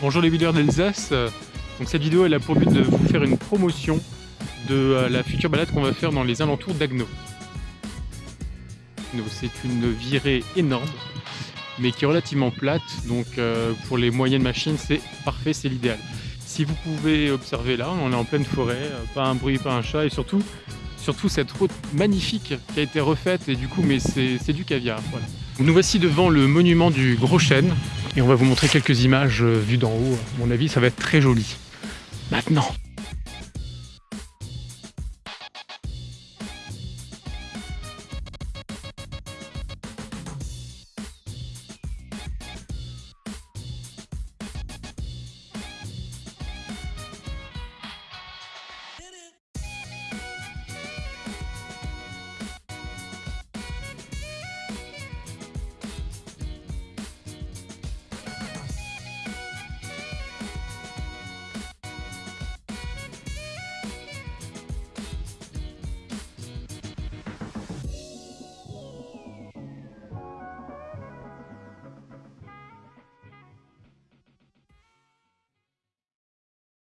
Bonjour les videurs d'Alsace. Donc cette vidéo elle a pour but de vous faire une promotion de euh, la future balade qu'on va faire dans les alentours d'Agno. C'est une virée énorme mais qui est relativement plate donc euh, pour les moyennes machines c'est parfait, c'est l'idéal. Si vous pouvez observer là, on est en pleine forêt, euh, pas un bruit, pas un chat et surtout cette route magnifique qui a été refaite et du coup mais c'est du caviar. Nous voici devant le monument du Gros Chêne et on va vous montrer quelques images euh, vues d'en haut. À mon avis ça va être très joli. Maintenant